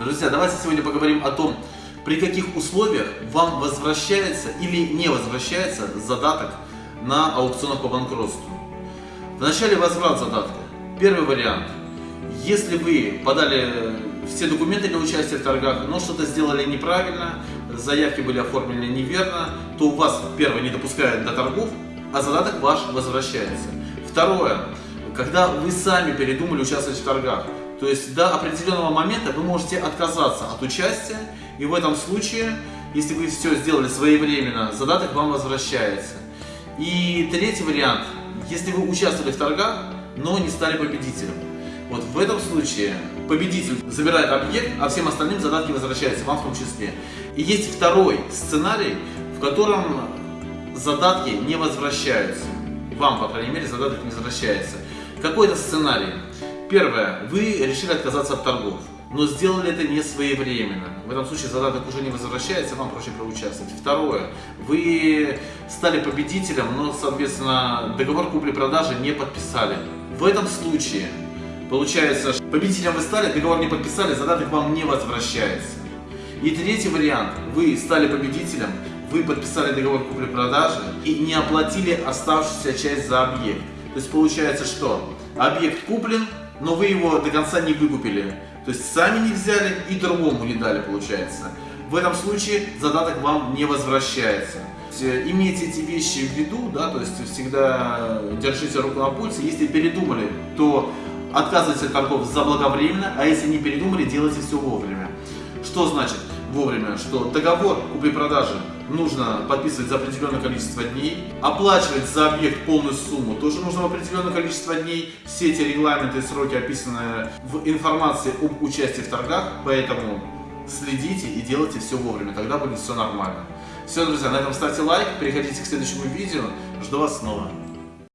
Друзья, давайте сегодня поговорим о том, при каких условиях вам возвращается или не возвращается задаток на аукционах по банкротству. Вначале возврат задатка. Первый вариант. Если вы подали все документы для участия в торгах, но что-то сделали неправильно, заявки были оформлены неверно, то у вас, первое, не допускают до торгов, а задаток ваш возвращается. Второе, когда вы сами передумали участвовать в торгах, то есть до определенного момента вы можете отказаться от участия, и в этом случае, если вы все сделали своевременно, задаток вам возвращается. И третий вариант, если вы участвовали в торгах, но не стали победителем. Вот в этом случае победитель забирает объект, а всем остальным задатки возвращаются, вам в том числе. И есть второй сценарий, в котором задатки не возвращаются. Вам, по крайней мере, задаток не возвращается. Какой это сценарий? Первое. Вы решили отказаться от торгов, но сделали это не своевременно. В этом случае задаток уже не возвращается, вам проще проучаствовать. Второе. Вы стали победителем, но, соответственно, договор купли-продажи не подписали. В этом случае Получается, победителем вы стали, договор не подписали, задаток вам не возвращается. И третий вариант. Вы стали победителем, вы подписали договор купли-продажи и не оплатили оставшуюся часть за объект. То есть получается что? Объект куплен, но вы его до конца не выкупили. То есть сами не взяли и другому не дали, получается. В этом случае задаток вам не возвращается. Имейте эти вещи в виду, да, то есть всегда держите руку на пульсе. Если передумали, то Отказывайтесь от торгов заблаговременно, а если не передумали, делайте все вовремя. Что значит вовремя? Что договор купли-продажи нужно подписывать за определенное количество дней, оплачивать за объект полную сумму тоже нужно в определенное количество дней. Все эти регламенты и сроки описаны в информации об участии в торгах, поэтому следите и делайте все вовремя, тогда будет все нормально. Все, друзья, на этом ставьте лайк, переходите к следующему видео, жду вас снова.